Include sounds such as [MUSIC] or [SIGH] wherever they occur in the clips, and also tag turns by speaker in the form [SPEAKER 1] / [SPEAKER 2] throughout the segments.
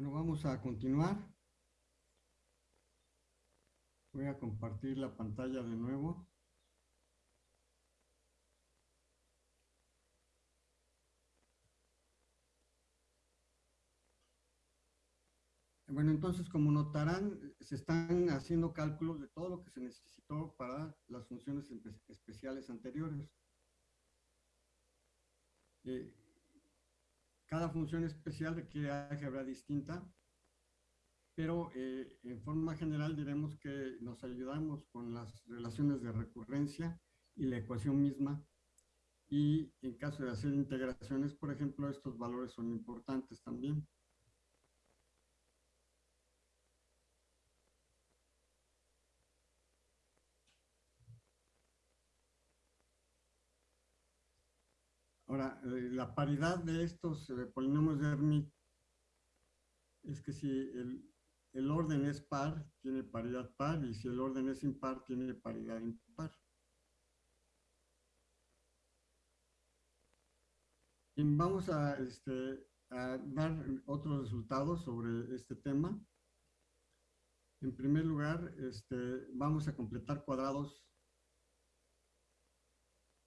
[SPEAKER 1] Bueno, vamos a continuar. Voy a compartir la pantalla de nuevo. Bueno, entonces, como notarán, se están haciendo cálculos de todo lo que se necesitó para las funciones especiales anteriores. Eh, cada función especial requiere álgebra distinta, pero eh, en forma general diremos que nos ayudamos con las relaciones de recurrencia y la ecuación misma. Y en caso de hacer integraciones, por ejemplo, estos valores son importantes también. Eh, la paridad de estos eh, polinomios de Hermite es que si el, orden es par, tiene paridad par, y si el orden es impar, tiene paridad impar. Y vamos a, este, a dar otros resultados sobre este tema. En primer lugar, este, vamos a completar cuadrados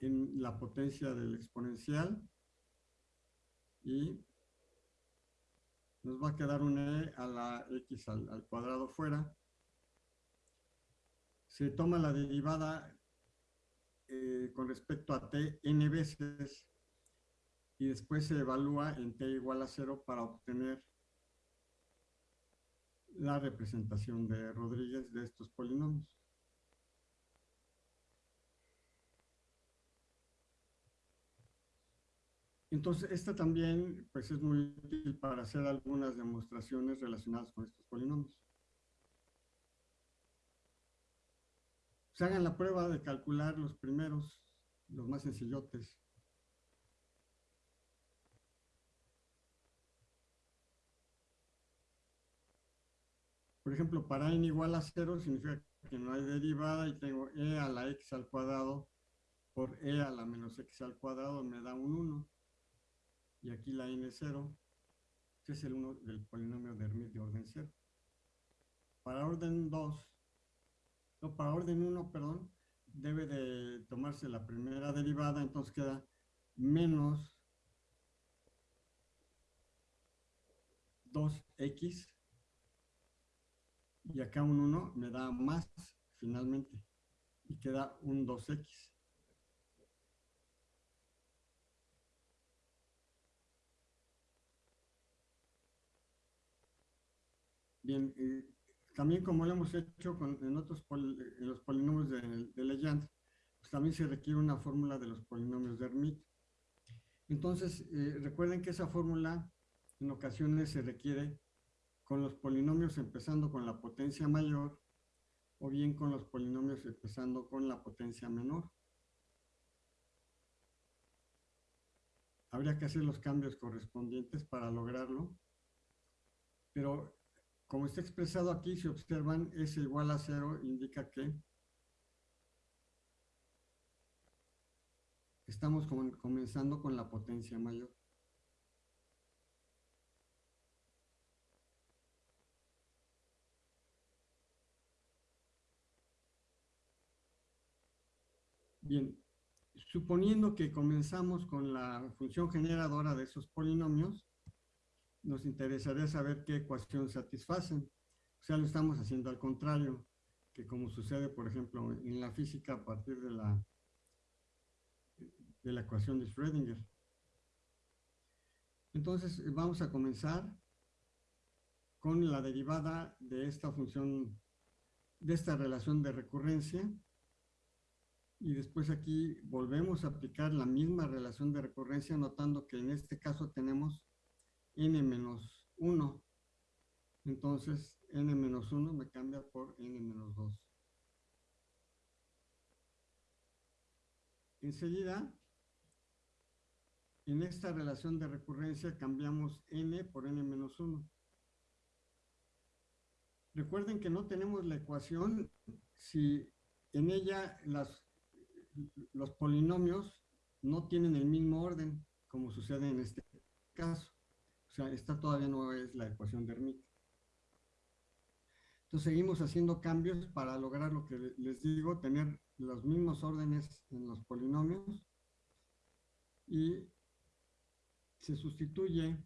[SPEAKER 1] en la potencia del exponencial y nos va a quedar un e a la x al, cuadrado fuera. Se toma la derivada eh, con respecto a t n veces y después se evalúa en t igual a cero para obtener la representación de Rodríguez de estos polinomios. Entonces, esta también pues, es muy útil para hacer algunas demostraciones relacionadas con estos polinomios. Se hagan la prueba de calcular los primeros, los más sencillotes. Por ejemplo, para n igual a 0 significa que no hay derivada y tengo e a la x al cuadrado por e a la menos x al cuadrado me da un 1 y aquí la n0, que es el 1 del polinomio de Hermite de orden 0. Para orden 2, no, para orden 1, perdón, debe de tomarse la primera derivada, entonces queda menos 2x y acá un 1 me da más finalmente y queda un 2x. Bien, eh, también como lo hemos hecho en otros los polinomios de, de pues también se requiere una fórmula de los polinomios de Hermite. Entonces, eh, recuerden que esa fórmula en ocasiones se requiere con los polinomios empezando con la potencia mayor o bien con los polinomios empezando con la potencia menor. Habría que hacer los cambios correspondientes para lograrlo, pero como está expresado aquí, si observan, s igual a cero indica que estamos comenzando con la potencia mayor. Bien, suponiendo que comenzamos con la función generadora de esos polinomios, nos interesaría saber qué ecuación satisfacen. O sea, lo estamos haciendo al contrario, que como sucede, por ejemplo, en la física a partir de la, de la ecuación de Schrödinger. Entonces, vamos a comenzar con la derivada de esta función, de esta relación de recurrencia. Y después aquí volvemos a aplicar la misma relación de recurrencia, notando que en este caso tenemos n menos 1. Entonces, n menos 1 me cambia por n menos 2. Enseguida, en esta relación de recurrencia cambiamos n por n menos 1. Recuerden que no tenemos la ecuación si en ella las, los polinomios no tienen el mismo orden, como sucede en este caso. O sea, esta todavía no es la ecuación de Hermite. Entonces seguimos haciendo cambios para lograr lo que les digo, tener los mismos órdenes en los polinomios y se sustituye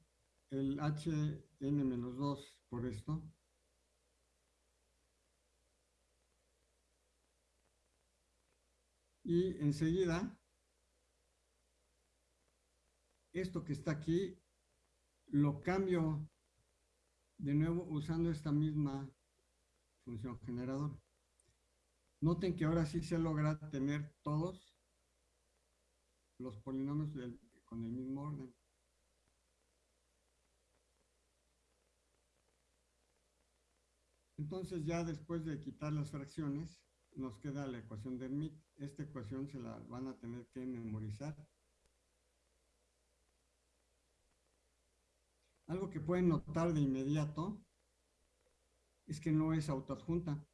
[SPEAKER 1] el hn-2 por esto. Y enseguida, esto que está aquí, lo cambio de nuevo usando esta misma función generador. Noten que ahora sí se logra tener todos los polinomios con el mismo orden. Entonces ya después de quitar las fracciones, nos queda la ecuación de Hermite. Esta ecuación se la van a tener que memorizar. Algo que pueden notar de inmediato es que no es autoadjunta,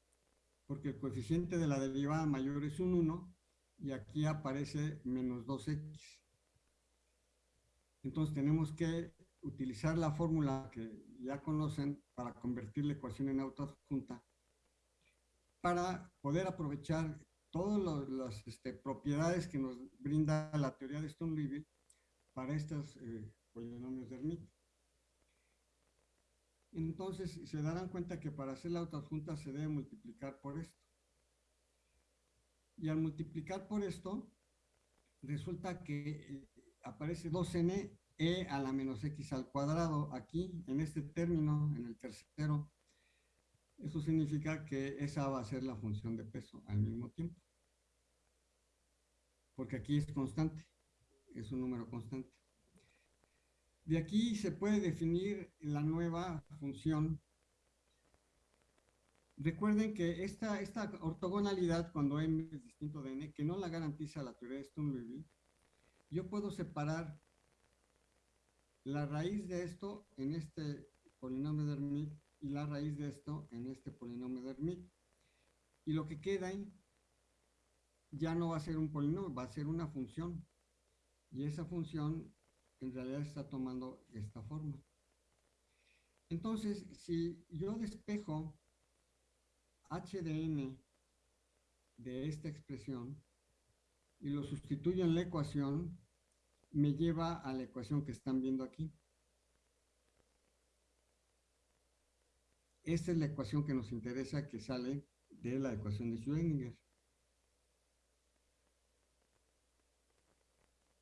[SPEAKER 1] porque el coeficiente de la derivada mayor es un 1 y aquí aparece menos 2x. Entonces tenemos que utilizar la fórmula que ya conocen para convertir la ecuación en autoadjunta para poder aprovechar todas las este, propiedades que nos brinda la teoría de Stonelevy para estos eh, polinomios de Hermite. Entonces se darán cuenta que para hacer la autoadjunta se debe multiplicar por esto. Y al multiplicar por esto, resulta que eh, aparece 2n e a la menos x al cuadrado aquí, en este término, en el tercero. Eso significa que esa va a ser la función de peso al mismo tiempo. Porque aquí es constante, es un número constante. De aquí se puede definir la nueva función. Recuerden que esta, esta ortogonalidad, cuando m es distinto de n, que no la garantiza la teoría de Stonelevy, yo puedo separar la raíz de esto en este polinomio de Hermite y la raíz de esto en este polinomio de Hermite. Y lo que queda ahí ya no va a ser un polinomio, va a ser una función. Y esa función en realidad está tomando esta forma. Entonces, si yo despejo h de n de esta expresión y lo sustituyo en la ecuación, me lleva a la ecuación que están viendo aquí. Esta es la ecuación que nos interesa que sale de la ecuación de Schrödinger.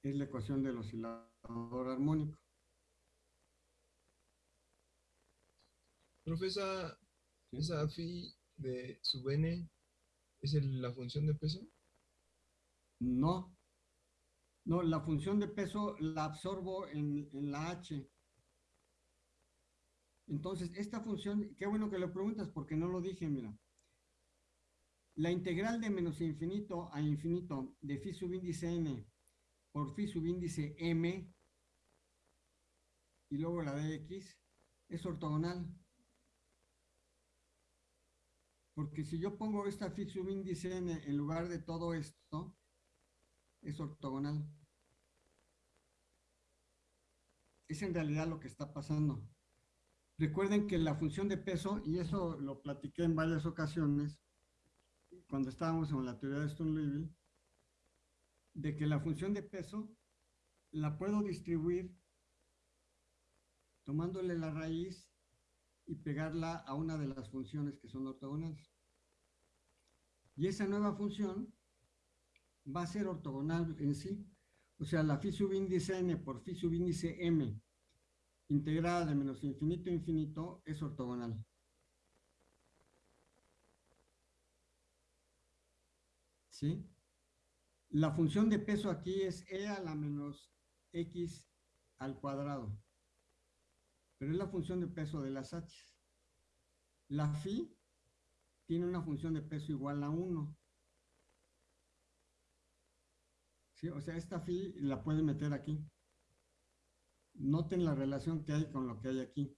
[SPEAKER 1] Es la ecuación del oscilador armónico.
[SPEAKER 2] Profesa, ¿esa phi de sub n es la función de peso?
[SPEAKER 1] No, no, la función de peso la absorbo en, la h. Entonces, esta función, qué bueno que lo preguntas porque no lo dije, mira. La integral de menos infinito a infinito de phi subíndice n por phi subíndice m y luego la de x es ortogonal. Porque si yo pongo esta phi subíndice n en lugar de todo esto, es ortogonal. Es en realidad lo que está pasando. Recuerden que la función de peso, y eso lo platiqué en varias ocasiones, cuando estábamos en la teoría de Stonelevy, de que la función de peso la puedo distribuir tomándole la raíz y pegarla a una de las funciones que son ortogonales. Y esa nueva función va a ser ortogonal en sí. O sea, la phi subíndice n por phi subíndice m integrada de menos infinito a infinito es ortogonal. ¿Sí? La función de peso aquí es e a la menos x al cuadrado. Pero es la función de peso de las h. La phi tiene una función de peso igual a 1. O sea, esta phi la pueden meter aquí. Noten la relación que hay con lo que hay aquí.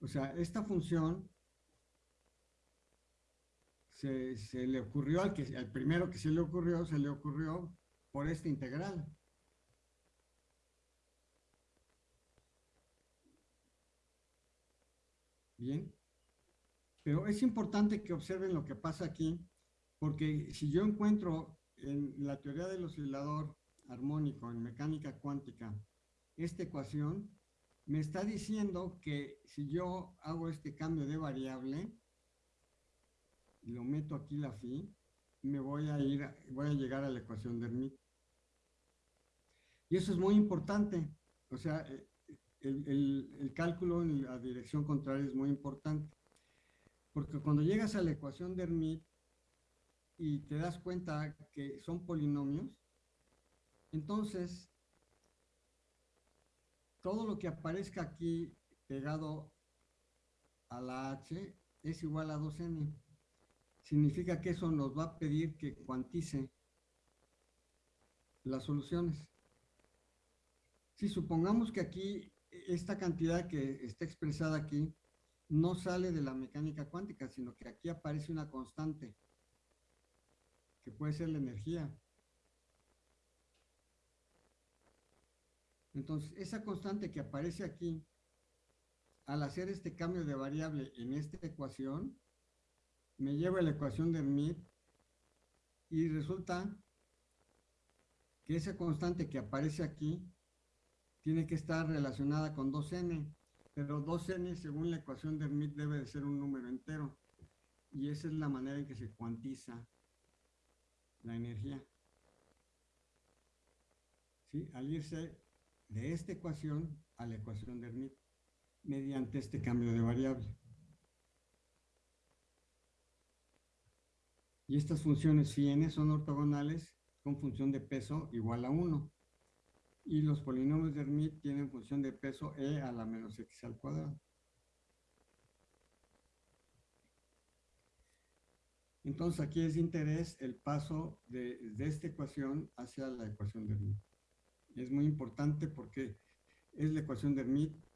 [SPEAKER 1] O sea, esta función se, le ocurrió al, que, al primero que se le ocurrió, se le ocurrió por esta integral. Bien. Pero es importante que observen lo que pasa aquí, porque si yo encuentro en la teoría del oscilador armónico, en mecánica cuántica, esta ecuación, me está diciendo que si yo hago este cambio de variable, y lo meto aquí la phi, me voy a ir, voy a llegar a la ecuación de Hermite. Y eso es muy importante. O sea, eh, el, cálculo en la dirección contraria es muy importante. Porque cuando llegas a la ecuación de Hermite y te das cuenta que son polinomios, entonces todo lo que aparezca aquí pegado a la h es igual a 2n. Significa que eso nos va a pedir que cuantice las soluciones. Si supongamos que aquí esta cantidad que está expresada aquí no sale de la mecánica cuántica, sino que aquí aparece una constante, que puede ser la energía. Entonces, esa constante que aparece aquí, al hacer este cambio de variable en esta ecuación, me lleva a la ecuación de Hermite y resulta que esa constante que aparece aquí tiene que estar relacionada con 2n, pero 2n según la ecuación de Hermite debe de ser un número entero. Y esa es la manera en que se cuantiza la energía. ¿Sí? Al irse de esta ecuación a la ecuación de Hermite, mediante este cambio de variable. Y estas funciones phi n son ortogonales con función de peso igual a 1 y los polinomios de Hermite tienen función de peso e a la menos x al cuadrado. Entonces aquí es de interés el paso de, esta ecuación hacia la ecuación de Hermite. Es muy importante porque es la ecuación de Hermite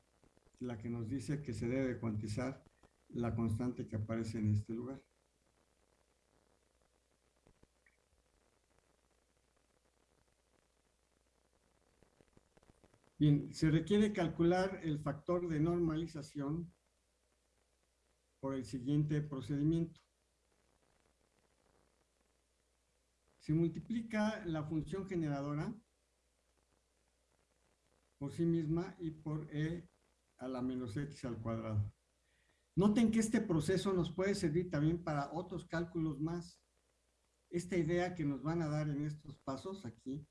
[SPEAKER 1] la que nos dice que se debe cuantizar la constante que aparece en este lugar. Bien, se requiere calcular el factor de normalización por el siguiente procedimiento. Se multiplica la función generadora por sí misma y por e a la menos x al cuadrado. Noten que este proceso nos puede servir también para otros cálculos más. Esta idea que nos van a dar en estos pasos aquí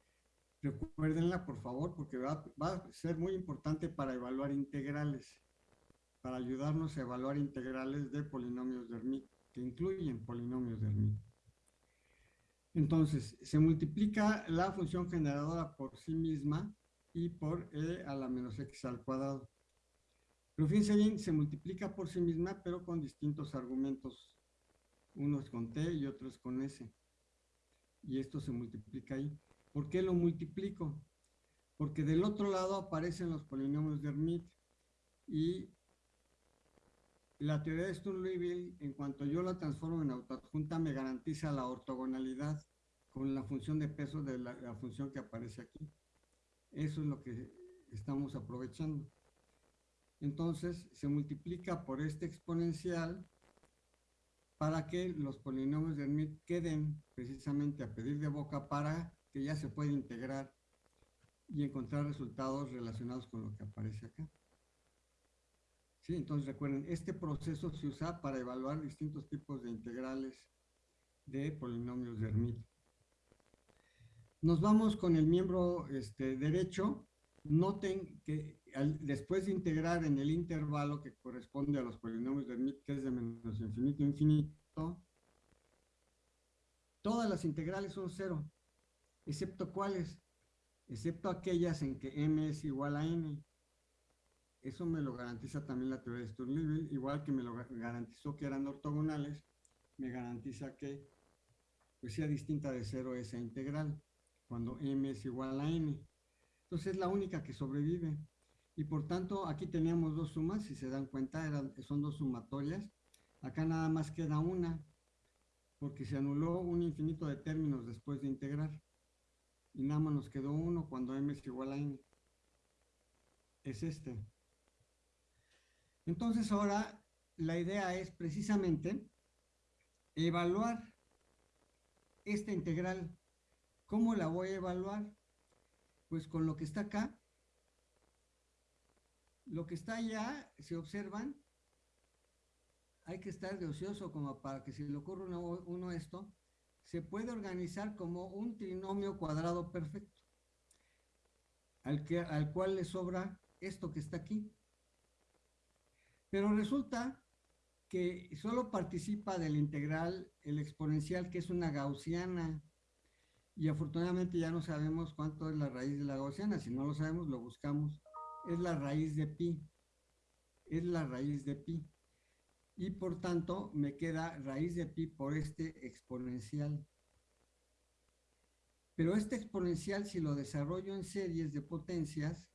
[SPEAKER 1] Recuérdenla, por favor, porque va, a ser muy importante para evaluar integrales, para ayudarnos a evaluar integrales de polinomios de Hermite, que incluyen polinomios de Hermite. Entonces, se multiplica la función generadora por sí misma y por e a la menos x al cuadrado. Pero fíjense se multiplica por sí misma, pero con distintos argumentos. Uno es con t y otro es con s. Y esto se multiplica ahí. ¿Por qué lo multiplico? Porque del otro lado aparecen los polinomios de Hermite y la teoría de Sturm-Liouville, en cuanto yo la transformo en autoadjunta, me garantiza la ortogonalidad con la función de peso de la, la función que aparece aquí. Eso es lo que estamos aprovechando. Entonces, se multiplica por este exponencial para que los polinomios de Hermite queden precisamente a pedir de boca para que ya se puede integrar y encontrar resultados relacionados con lo que aparece acá. Sí, entonces recuerden, este proceso se usa para evaluar distintos tipos de integrales de polinomios de Hermite. Nos vamos con el miembro este, derecho. Noten que después de integrar en el intervalo que corresponde a los polinomios de Hermite, que es de menos infinito a infinito, todas las integrales son cero excepto cuáles, excepto aquellas en que m es igual a n. Eso me lo garantiza también la teoría de Sturm-Liouville, igual que me lo garantizó que eran ortogonales, me garantiza que pues, sea distinta de cero esa integral, cuando m es igual a n. Entonces es la única que sobrevive. Y por tanto, aquí teníamos dos sumas, si se dan cuenta, eran, son dos sumatorias. Acá nada más queda una, porque se anuló un infinito de términos después de integrar y nada más nos quedó uno cuando m es igual a n. Es este. Entonces ahora la idea es precisamente evaluar esta integral. ¿Cómo la voy a evaluar? Pues con lo que está acá. Lo que está allá, si observan, hay que estar de ocioso como para que si le ocurre uno, uno esto, se puede organizar como un trinomio cuadrado perfecto, al, que, al cual le sobra esto que está aquí. Pero resulta que solo participa del integral el exponencial, que es una gaussiana, y afortunadamente ya no sabemos cuánto es la raíz de la gaussiana, si no lo sabemos lo buscamos, es la raíz de pi, es la raíz de pi y por tanto me queda raíz de pi por este exponencial. Pero este exponencial, si lo desarrollo en series de potencias,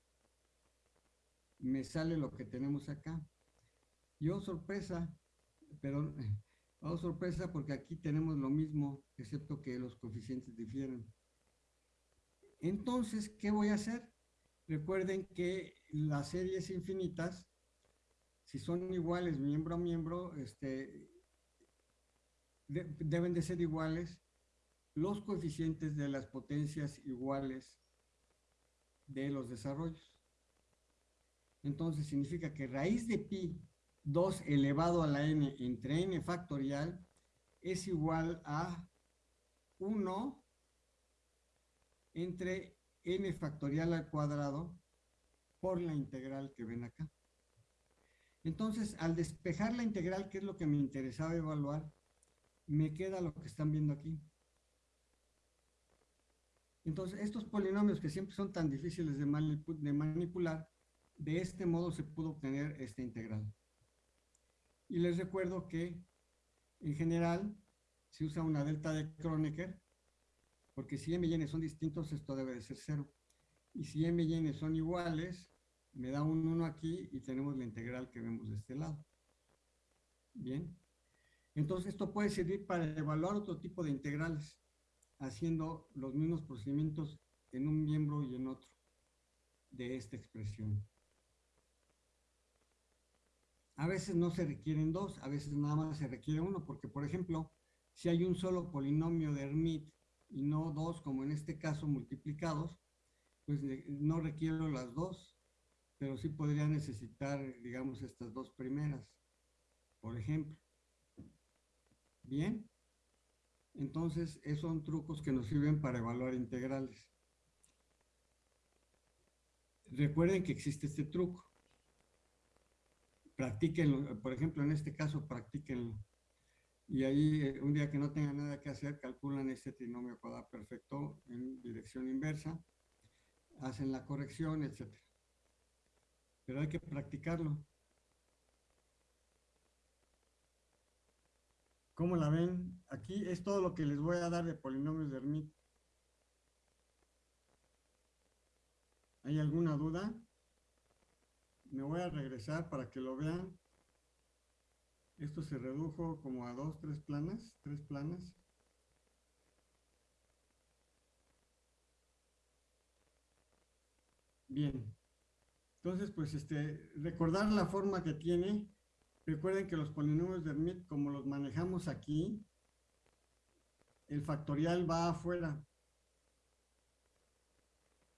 [SPEAKER 1] me sale lo que tenemos acá. Yo sorpresa, pero [LAUGHS] oh sorpresa porque aquí tenemos lo mismo, excepto que los coeficientes difieren. Entonces, ¿qué voy a hacer? Recuerden que las series infinitas si son iguales miembro a miembro, este, deben de ser iguales los coeficientes de las potencias iguales de los desarrollos. Entonces significa que raíz de pi 2 elevado a la n entre n factorial es igual a 1 entre n factorial al cuadrado por la integral que ven acá. Entonces, al despejar la integral, que es lo que me interesaba evaluar, me queda lo que están viendo aquí. Entonces, estos polinomios que siempre son tan difíciles de, manipular, de este modo se pudo obtener esta integral. Y les recuerdo que, en general, se usa una delta de Kronecker, porque si m y n son distintos, esto debe de ser cero. Y si m y n son iguales, me da un 1 aquí y tenemos la integral que vemos de este lado. Bien. Entonces esto puede servir para evaluar otro tipo de integrales, haciendo los mismos procedimientos en un miembro y en otro de esta expresión. A veces no se requieren dos, a veces nada más se requiere uno, porque por ejemplo, si hay un solo polinomio de Hermite y no dos, como en este caso multiplicados, pues no requiero las dos, pero sí podría necesitar, digamos, estas dos primeras, por ejemplo. Bien, entonces esos son trucos que nos sirven para evaluar integrales. Recuerden que existe este truco. Practíquenlo, por ejemplo, en este caso, practíquenlo. Y ahí, eh, un día que no tengan nada que hacer, calculan este trinomio cuadrado perfecto en dirección inversa, hacen la corrección, etcétera pero hay que practicarlo. ¿Cómo la ven? Aquí es todo lo que les voy a dar de polinomios de Hermite. ¿Hay alguna duda? Me voy a regresar para que lo vean. Esto se redujo como a dos, tres planas, tres planas. Bien. Entonces, pues, este, recordar la forma que tiene. Recuerden que los polinomios de Hermite, como los manejamos aquí, el factorial va afuera.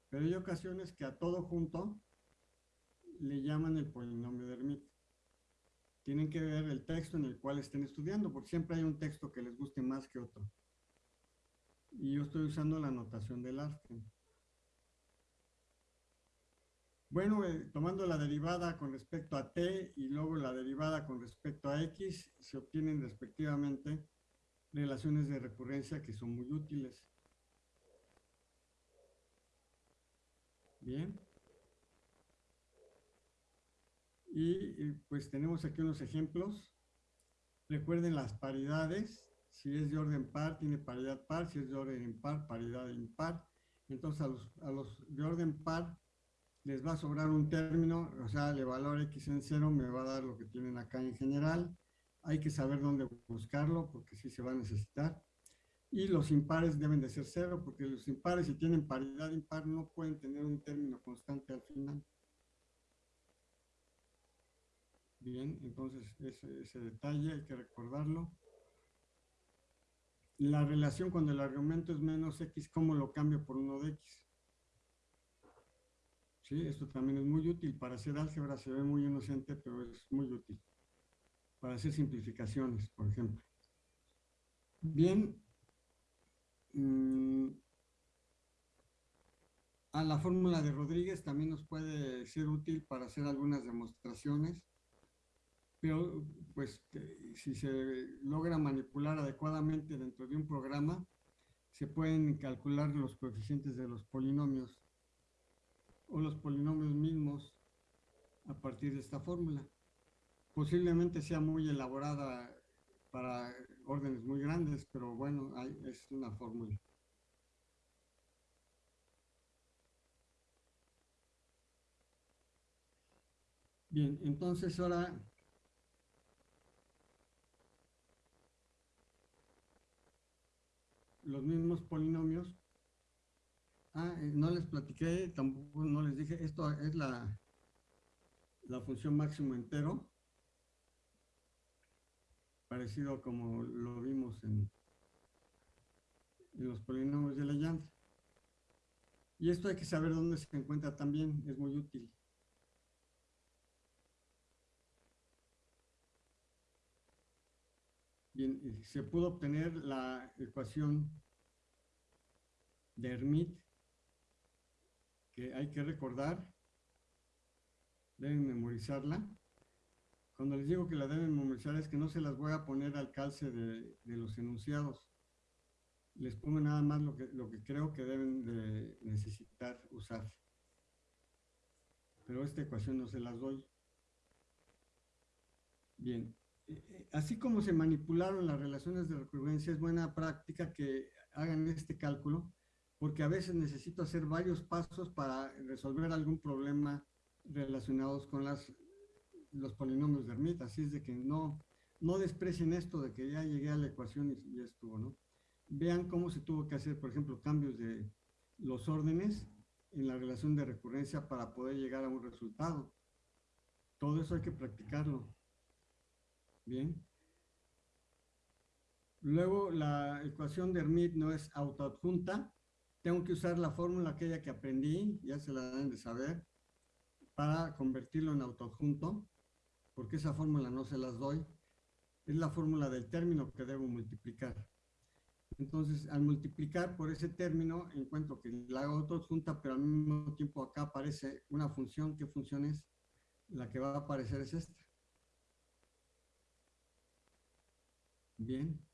[SPEAKER 1] Pero hay ocasiones que a todo junto le llaman el polinomio de Hermite. Tienen que ver el texto en el cual estén estudiando, porque siempre hay un texto que les guste más que otro. Y yo estoy usando la notación del Larsen. Bueno, eh, tomando la derivada con respecto a t y luego la derivada con respecto a x, se obtienen respectivamente relaciones de recurrencia que son muy útiles. Bien. Y pues tenemos aquí unos ejemplos. Recuerden las paridades. Si es de orden par, tiene paridad par. Si es de orden impar, paridad impar. Entonces a los, a los de orden par les va a sobrar un término, o sea, el valor x en cero me va a dar lo que tienen acá en general. Hay que saber dónde buscarlo porque sí se va a necesitar. Y los impares deben de ser cero porque los impares si tienen paridad impar no pueden tener un término constante al final. Bien, entonces ese, ese detalle hay que recordarlo. La relación cuando el argumento es menos x, ¿cómo lo cambio por uno de x? Sí, esto también es muy útil. Para hacer álgebra se ve muy inocente, pero es muy útil. Para hacer simplificaciones, por ejemplo. Bien. Mm, a la fórmula de Rodríguez también nos puede ser útil para hacer algunas demostraciones. Pero, pues, si se logra manipular adecuadamente dentro de un programa, se pueden calcular los coeficientes de los polinomios o los polinomios mismos a partir de esta fórmula. Posiblemente sea muy elaborada para órdenes muy grandes, pero bueno, es una fórmula. Bien, entonces ahora los mismos polinomios Ah, eh, no les platiqué, tampoco no les dije, esto es la, la función máximo entero, parecido como lo vimos en, en los polinomios de Legendre. Y esto hay que saber dónde se encuentra también, es muy útil. Bien, se pudo obtener la ecuación de Hermite hay que recordar, deben memorizarla. Cuando les digo que la deben memorizar es que no se las voy a poner al calce de, los enunciados. Les pongo nada más lo que, lo que creo que deben de necesitar usar. Pero esta ecuación no se las doy. Bien, eh, eh, así como se manipularon las relaciones de recurrencia, es buena práctica que hagan este cálculo porque a veces necesito hacer varios pasos para resolver algún problema relacionados con los polinomios de Hermite, así es de que no, no desprecien esto de que ya llegué a la ecuación y ya estuvo, ¿no? Vean cómo se tuvo que hacer, por ejemplo, cambios de los órdenes en la relación de recurrencia para poder llegar a un resultado. Todo eso hay que practicarlo. Bien. Luego, la ecuación de Hermite no es autoadjunta, tengo que usar la fórmula aquella que aprendí, ya se la deben de saber, para convertirlo en autoadjunto, porque esa fórmula no se las doy. Es la fórmula del término que debo multiplicar. Entonces, al multiplicar por ese término, encuentro que la hago pero al mismo tiempo acá aparece una función. ¿Qué función es? La que va a aparecer es esta. Bien.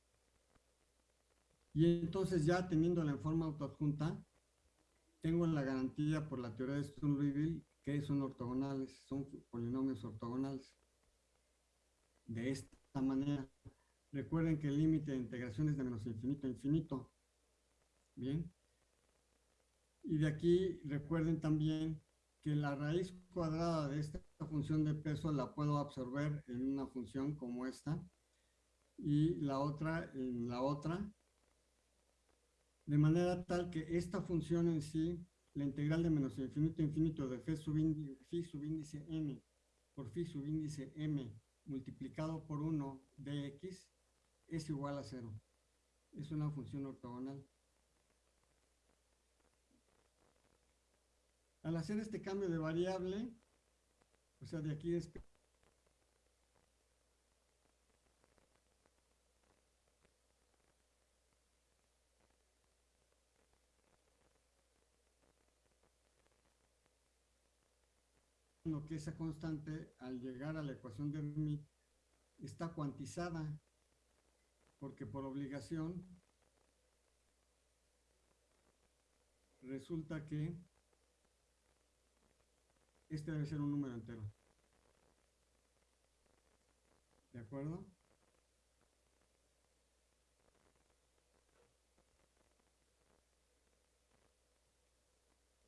[SPEAKER 1] Y entonces ya teniéndola en forma autoadjunta, tengo la garantía por la teoría de Sturm-Liouville que son ortogonales, son polinomios ortogonales. De esta manera. Recuerden que el límite de integración es de menos infinito a infinito. Bien. Y de aquí recuerden también que la raíz cuadrada de esta función de peso la puedo absorber en una función como esta y la otra en la otra de manera tal que esta función en sí, la integral de menos infinito a infinito de phi subíndice, n por phi subíndice m multiplicado por 1 de x es igual a 0. Es una función ortogonal. Al hacer este cambio de variable, o sea, de aquí es que esa constante, al llegar a la ecuación de Hermite, está cuantizada, porque por obligación resulta que este debe ser un número entero. ¿De acuerdo?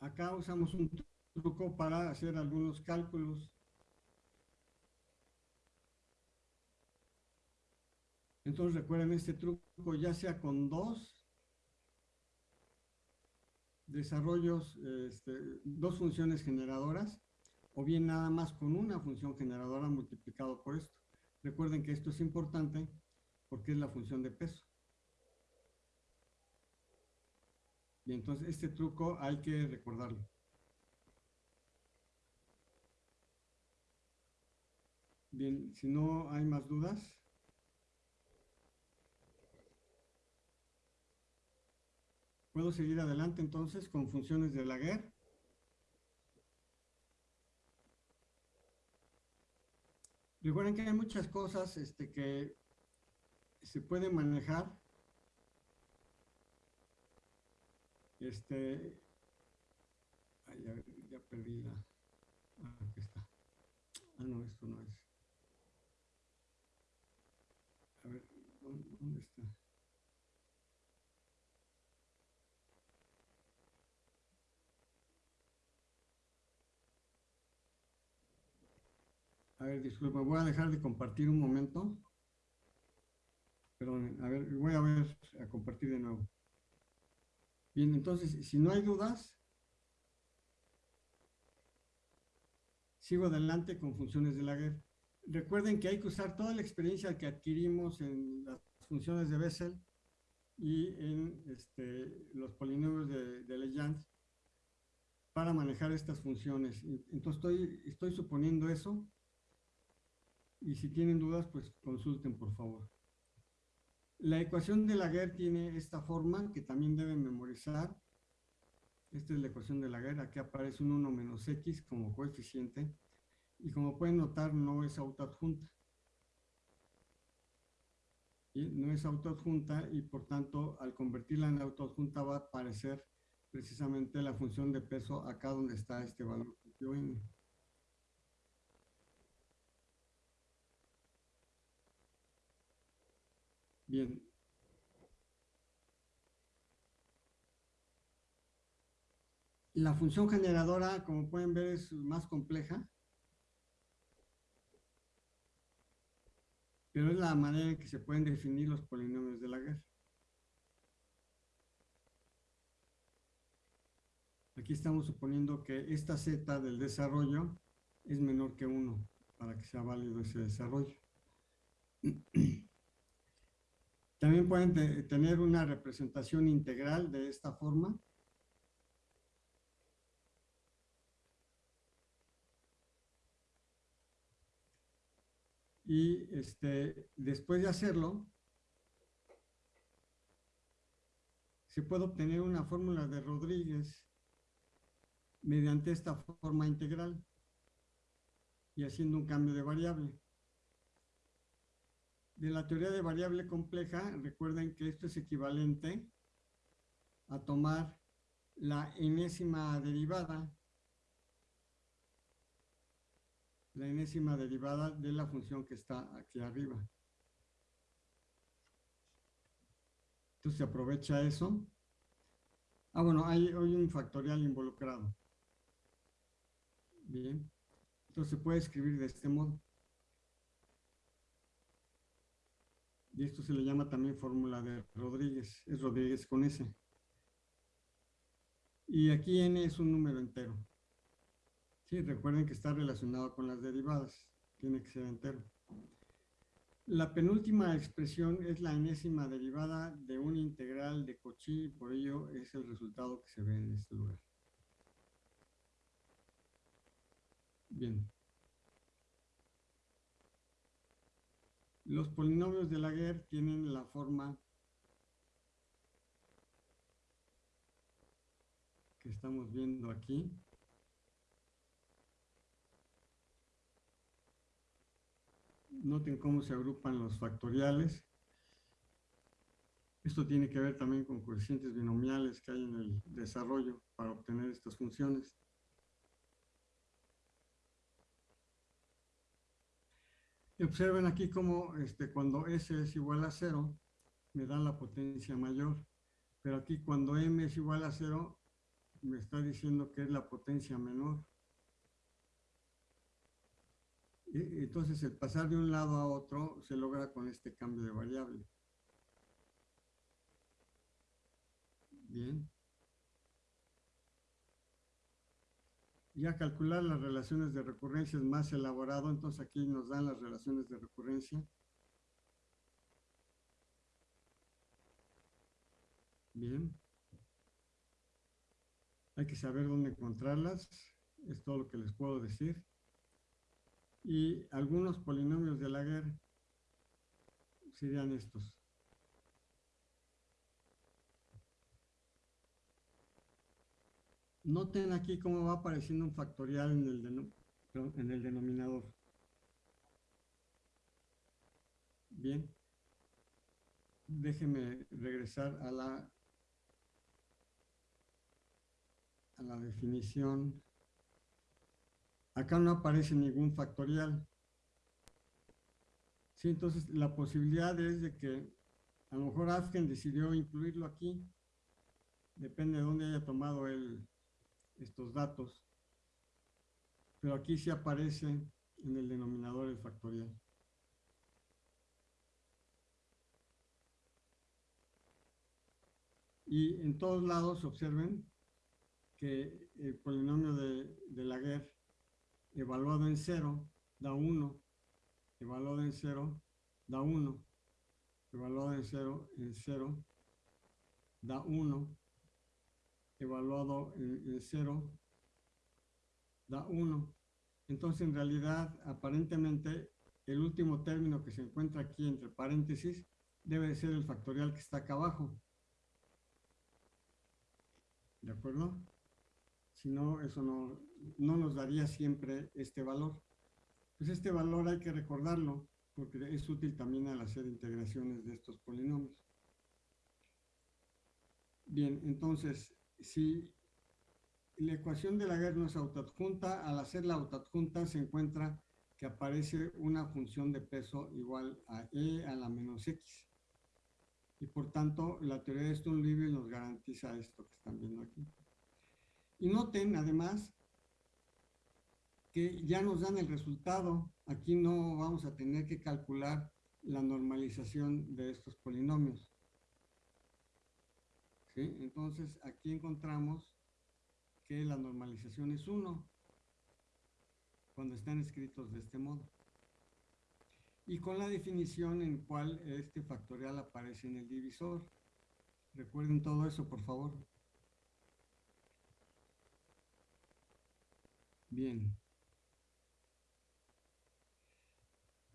[SPEAKER 1] Acá usamos un truco para hacer algunos cálculos. Entonces recuerden este truco ya sea con dos desarrollos, este, dos funciones generadoras o bien nada más con una función generadora multiplicado por esto. Recuerden que esto es importante porque es la función de peso. Y entonces este truco hay que recordarlo. Bien, si no hay más dudas. ¿Puedo seguir adelante entonces con funciones de Laguerre? Recuerden que hay muchas cosas este, que se pueden manejar. Este, ay, ya, ya perdí la, ah, aquí está. Ah, no, esto no es. A ver, ¿dónde está? A ver, disculpa, voy a dejar de compartir un momento. Perdón, a ver, voy a ver, a compartir de nuevo. Bien, entonces, si no hay dudas, sigo adelante con funciones de Laguerre. Recuerden que hay que usar toda la experiencia que adquirimos en las funciones de Bessel y en este, los polinomios de, de para manejar estas funciones. Entonces estoy, estoy suponiendo eso y si tienen dudas, pues consulten por favor. La ecuación de Laguerre tiene esta forma que también deben memorizar. Esta es la ecuación de Laguerre. Aquí aparece un 1 menos x como coeficiente. Y como pueden notar, no es autoadjunta. No es autoadjunta y por tanto, al convertirla en autoadjunta va a aparecer precisamente la función de peso acá donde está este valor. Bien. La función generadora, como pueden ver, es más compleja. Pero es la manera en que se pueden definir los polinomios de Laguerre. Aquí estamos suponiendo que esta z del desarrollo es menor que 1 para que sea válido ese desarrollo. [CLEARS THROAT] También pueden tener una representación integral de esta forma. Y este, después de hacerlo, se puede obtener una fórmula de Rodríguez mediante esta forma integral y haciendo un cambio de variable. De la teoría de variable compleja, recuerden que esto es equivalente a tomar la enésima derivada, la enésima derivada de la función que está aquí arriba. Entonces se aprovecha eso. Ah, bueno, hay, hay un factorial involucrado. Bien. Entonces se puede escribir de este modo. Y esto se le llama también fórmula de Rodríguez, es Rodríguez con S. Y aquí n es un número entero. Sí, recuerden que está relacionado con las derivadas, tiene que ser entero. La penúltima expresión es la enésima derivada de un integral de Cauchy, por ello es el resultado que se ve en este lugar. Bien. Los polinomios de Laguerre tienen la forma que estamos viendo aquí. Noten cómo se agrupan los factoriales. Esto tiene que ver también con coeficientes binomiales que hay en el desarrollo para obtener estas funciones. observen aquí cómo este, cuando S es igual a 0, me da la potencia mayor. Pero aquí cuando M es igual a 0, me está diciendo que es la potencia menor. Y, entonces el pasar de un lado a otro se logra con este cambio de variable. Bien. Ya calcular las relaciones de recurrencia es más elaborado, entonces aquí nos dan las relaciones de recurrencia. Bien. Hay que saber dónde encontrarlas, es todo lo que les puedo decir. Y algunos polinomios de Laguerre serían estos. Noten aquí cómo va apareciendo un factorial en el, en el denominador. Bien. Déjenme regresar a la, a la definición. Acá no aparece ningún factorial. Sí, entonces la posibilidad es de que a lo mejor Asken decidió incluirlo aquí. Depende de dónde haya tomado el, estos datos, pero aquí sí aparece en el denominador el factorial. Y en todos lados observen que el polinomio de Laguerre evaluado en 0 da 1, evaluado en 0 da 1, evaluado en 0 en 0 da 1, evaluado en, 0 da 1. Entonces, en realidad, aparentemente, el último término que se encuentra aquí entre paréntesis debe ser el factorial que está acá abajo. ¿De acuerdo? Si no, eso no, no nos daría siempre este valor. Pues este valor hay que recordarlo, porque es útil también al hacer integraciones de estos polinomios. Bien, entonces, si la ecuación de la guerra no es autoadjunta, al hacer la autoadjunta se encuentra que aparece una función de peso igual a e a la menos x. Y por tanto, la teoría de Stone-Livy nos garantiza esto que están viendo aquí. Y noten, además, que ya nos dan el resultado. Aquí no vamos a tener que calcular la normalización de estos polinomios. Entonces, aquí encontramos que la normalización es 1 cuando están escritos de este modo. Y con la definición en cual este factorial aparece en el divisor. Recuerden todo eso, por favor. Bien.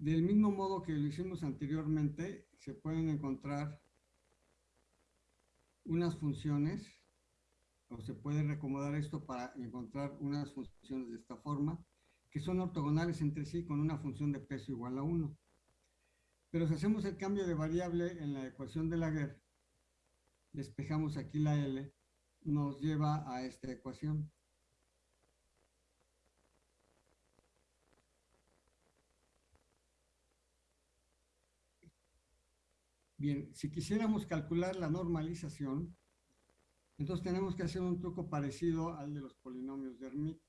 [SPEAKER 1] Del mismo modo que lo hicimos anteriormente, se pueden encontrar unas funciones, o se puede recomodar esto para encontrar unas funciones de esta forma, que son ortogonales entre sí con una función de peso igual a 1. Pero si hacemos el cambio de variable en la ecuación de Laguerre, despejamos aquí la L, nos lleva a esta ecuación. Bien, si quisiéramos calcular la normalización, entonces tenemos que hacer un truco parecido al de los polinomios de Hermite.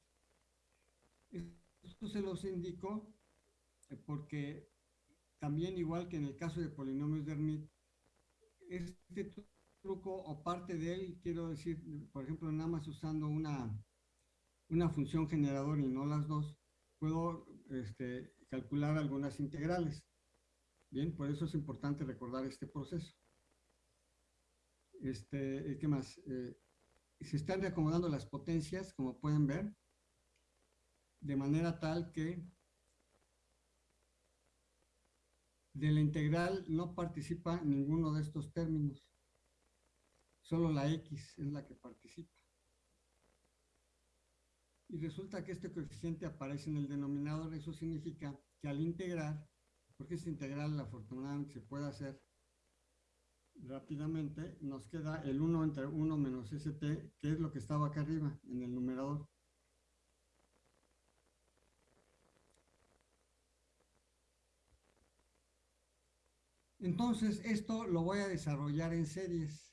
[SPEAKER 1] Esto se los indico eh, porque también igual que en el caso de polinomios de Hermite, este truco o parte de él, quiero decir, por ejemplo, nada más usando una, una función generador y no las dos, puedo este, calcular algunas integrales. Bien, por eso es importante recordar este proceso. Este, ¿Qué más? Eh, se están reacomodando las potencias, como pueden ver, de manera tal que de la integral no participa ninguno de estos términos. Solo la x es la que participa. Y resulta que este coeficiente aparece en el denominador. Eso significa que al integrar porque esta integral afortunadamente se puede hacer rápidamente, nos queda el 1 entre 1 menos st, que es lo que estaba acá arriba en el numerador. Entonces, esto lo voy a desarrollar en series.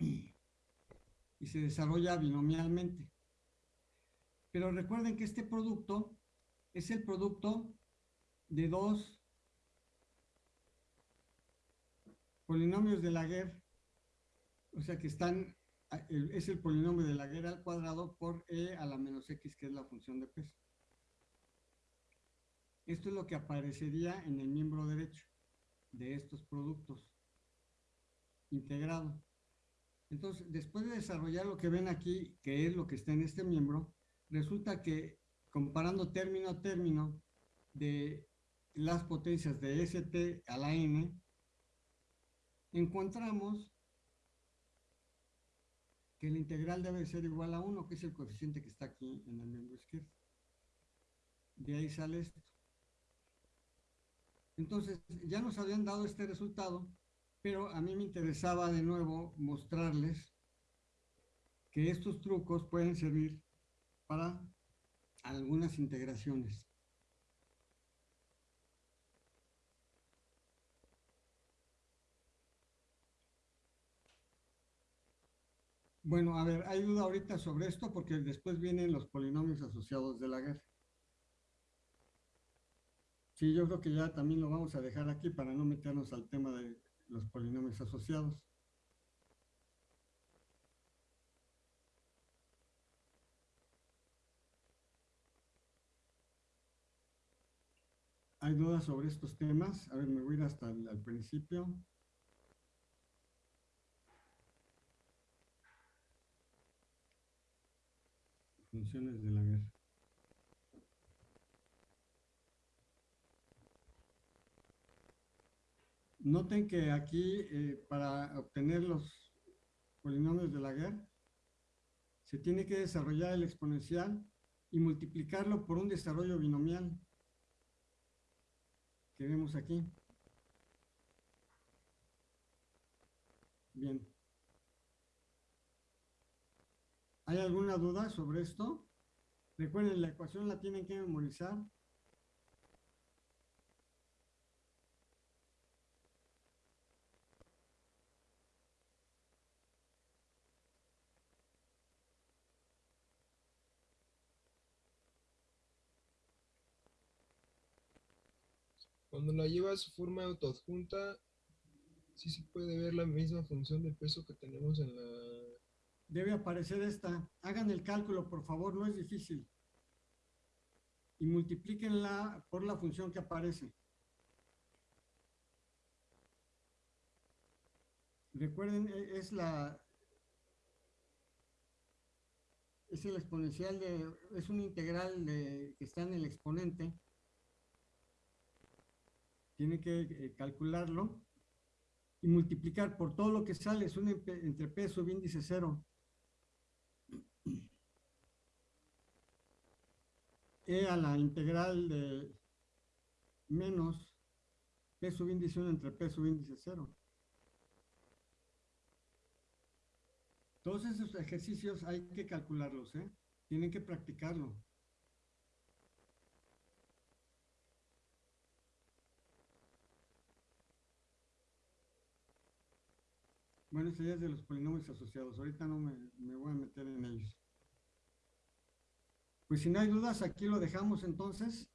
[SPEAKER 1] Y se desarrolla binomialmente. Pero recuerden que este producto es el producto de dos polinomios de Laguerre, o sea que están es el polinomio de la guerra al cuadrado por e a la menos x, que es la función de peso. Esto es lo que aparecería en el miembro derecho de estos productos integrado. Entonces, después de desarrollar lo que ven aquí, que es lo que está en este miembro, resulta que comparando término a término de las potencias de st a la n, encontramos que el integral debe ser igual a 1, que es el coeficiente que está aquí en el miembro izquierdo. De ahí sale esto. Entonces, ya nos habían dado este resultado, pero a mí me interesaba de nuevo mostrarles que estos trucos pueden servir para algunas integraciones. Bueno, a ver, hay duda ahorita sobre esto porque después vienen los polinomios asociados de la guerra. Sí, yo creo que ya también lo vamos a dejar aquí para no meternos al tema de los polinomios asociados. ¿Hay dudas sobre estos temas? A ver, me voy a ir hasta el principio. Funciones de la guerra. Noten que aquí, eh, para obtener los polinomios de la guerra, se tiene que desarrollar el exponencial y multiplicarlo por un desarrollo binomial que vemos aquí. Bien. ¿Hay alguna duda sobre esto? Recuerden, la ecuación la tienen que memorizar.
[SPEAKER 2] Cuando la lleva a su forma autoadjunta, sí se puede ver la misma función de peso que tenemos en la
[SPEAKER 1] debe aparecer esta. Hagan el cálculo, por favor, no es difícil. Y multiplíquenla por la función que aparece. Recuerden, e, es la es el exponencial de, es un integral de, que está en el exponente. Tiene que eh, calcularlo y multiplicar por todo lo que sale, es un entrepeso de índice cero. e a la integral de menos p sub índice 1 entre p sub índice 0. Todos esos ejercicios hay que calcularlos, ¿eh? Tienen que practicarlo. Bueno, ya es de los polinomios asociados. Ahorita no me, me voy a meter en ellos. Pues si no hay dudas, aquí lo dejamos entonces.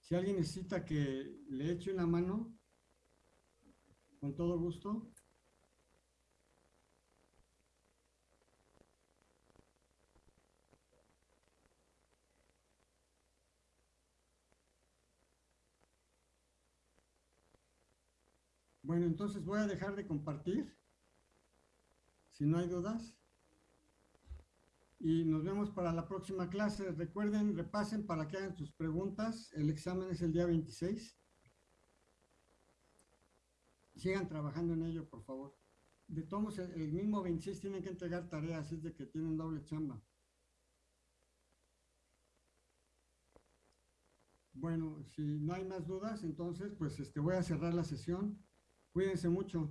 [SPEAKER 1] Si alguien necesita que le eche una mano, con todo gusto. Bueno, entonces voy a dejar de compartir. Si no hay dudas y nos vemos para la próxima clase. Recuerden, repasen para que hagan sus preguntas. El examen es el día 26. Sigan trabajando en ello, por favor. De todos, el mismo 26 tienen que entregar tareas, es de que tienen doble chamba. Bueno, si no hay más dudas, entonces pues este, voy a cerrar la sesión. Cuídense mucho.